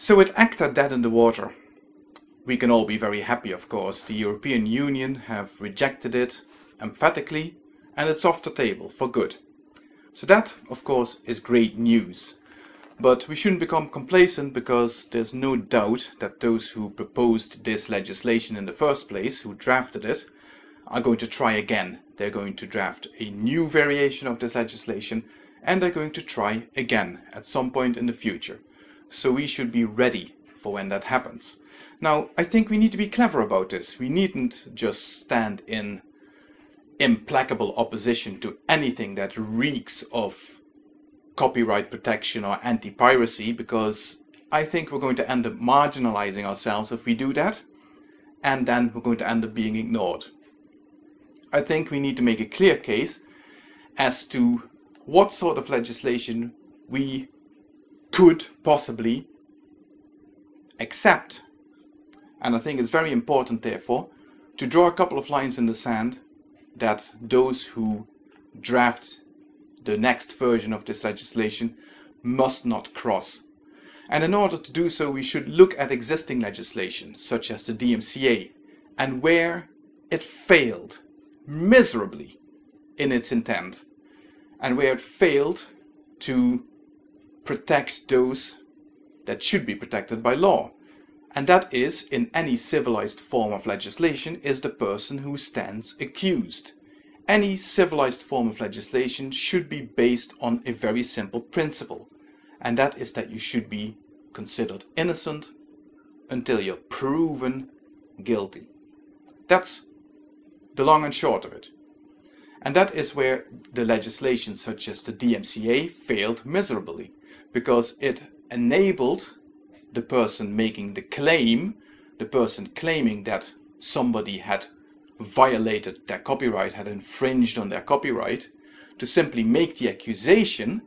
So with ACTA dead in the water, we can all be very happy of course. The European Union have rejected it emphatically and it's off the table for good. So that of course is great news. But we shouldn't become complacent because there's no doubt that those who proposed this legislation in the first place, who drafted it, are going to try again. They're going to draft a new variation of this legislation and they're going to try again at some point in the future. So we should be ready for when that happens. Now, I think we need to be clever about this. We needn't just stand in implacable opposition to anything that reeks of copyright protection or anti-piracy because I think we're going to end up marginalizing ourselves if we do that and then we're going to end up being ignored. I think we need to make a clear case as to what sort of legislation we could possibly accept. And I think it's very important, therefore, to draw a couple of lines in the sand that those who draft the next version of this legislation must not cross. And in order to do so, we should look at existing legislation, such as the DMCA, and where it failed miserably in its intent, and where it failed to protect those that should be protected by law. And that is, in any civilized form of legislation, is the person who stands accused. Any civilized form of legislation should be based on a very simple principle, and that is that you should be considered innocent until you're proven guilty. That's the long and short of it. And that is where the legislation such as the DMCA failed miserably because it enabled the person making the claim, the person claiming that somebody had violated their copyright, had infringed on their copyright, to simply make the accusation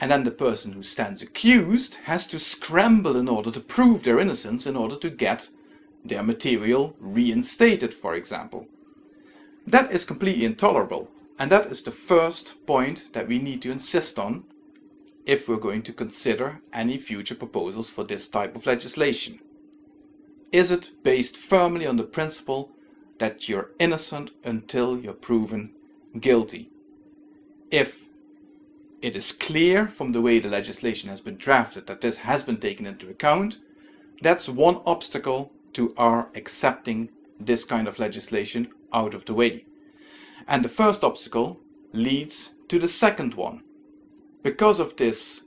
and then the person who stands accused has to scramble in order to prove their innocence in order to get their material reinstated, for example. That is completely intolerable and that is the first point that we need to insist on if we're going to consider any future proposals for this type of legislation. Is it based firmly on the principle that you're innocent until you're proven guilty? If it is clear from the way the legislation has been drafted that this has been taken into account, that's one obstacle to our accepting this kind of legislation out of the way. And the first obstacle leads to the second one, because of this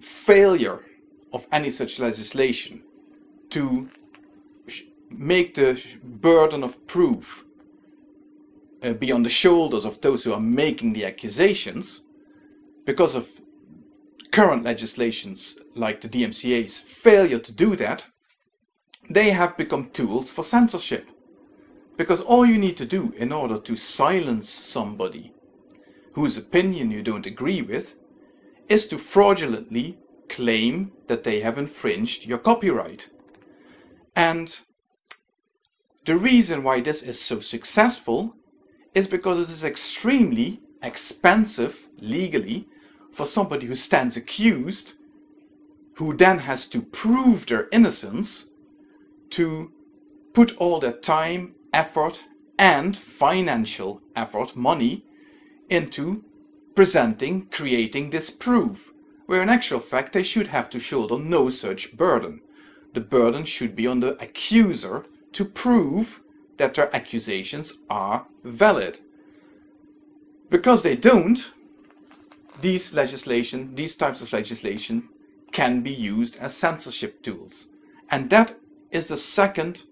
failure of any such legislation to make the burden of proof uh, be on the shoulders of those who are making the accusations, because of current legislations like the DMCA's failure to do that, they have become tools for censorship. Because all you need to do in order to silence somebody whose opinion you don't agree with is to fraudulently claim that they have infringed your copyright. And the reason why this is so successful is because it is extremely expensive legally for somebody who stands accused who then has to prove their innocence to put all their time, effort and financial effort, money, into presenting, creating this proof, where in actual fact they should have to shoulder no such burden. The burden should be on the accuser to prove that their accusations are valid. Because they don't, these legislation, these types of legislation can be used as censorship tools. And that is the second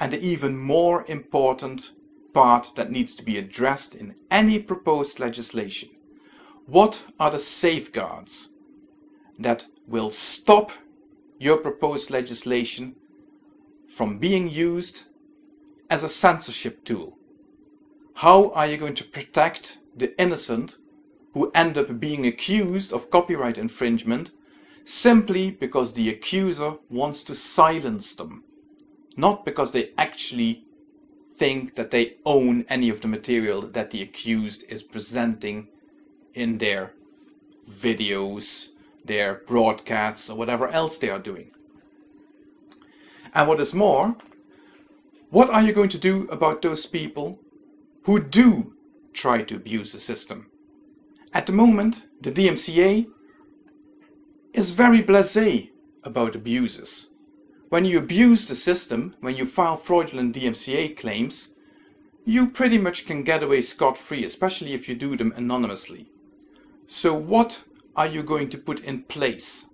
and even more important part that needs to be addressed in any proposed legislation. What are the safeguards that will stop your proposed legislation from being used as a censorship tool? How are you going to protect the innocent who end up being accused of copyright infringement simply because the accuser wants to silence them, not because they actually think that they own any of the material that the accused is presenting in their videos, their broadcasts or whatever else they are doing. And what is more, what are you going to do about those people who do try to abuse the system? At the moment, the DMCA is very blasé about abuses. When you abuse the system, when you file fraudulent DMCA claims, you pretty much can get away scot-free, especially if you do them anonymously. So what are you going to put in place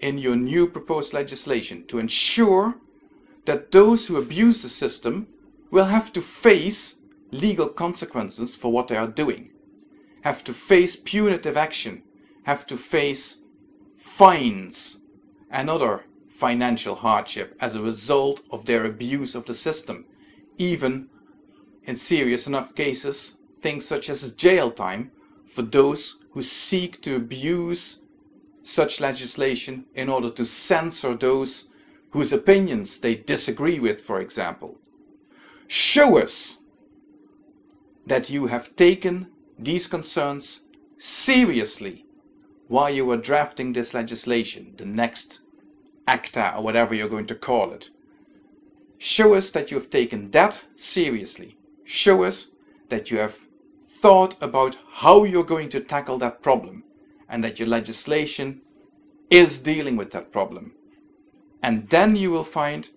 in your new proposed legislation to ensure that those who abuse the system will have to face legal consequences for what they are doing, have to face punitive action, have to face fines and other financial hardship as a result of their abuse of the system, even in serious enough cases, things such as jail time for those who seek to abuse such legislation in order to censor those whose opinions they disagree with, for example. Show us that you have taken these concerns seriously while you were drafting this legislation, the next ACTA or whatever you're going to call it. Show us that you have taken that seriously show us that you have thought about how you're going to tackle that problem and that your legislation is dealing with that problem. And then you will find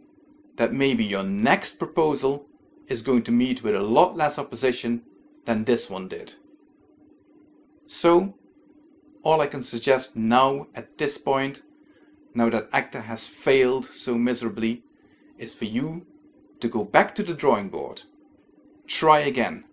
that maybe your next proposal is going to meet with a lot less opposition than this one did. So, all I can suggest now at this point, now that ACTA has failed so miserably, is for you to go back to the drawing board Try again.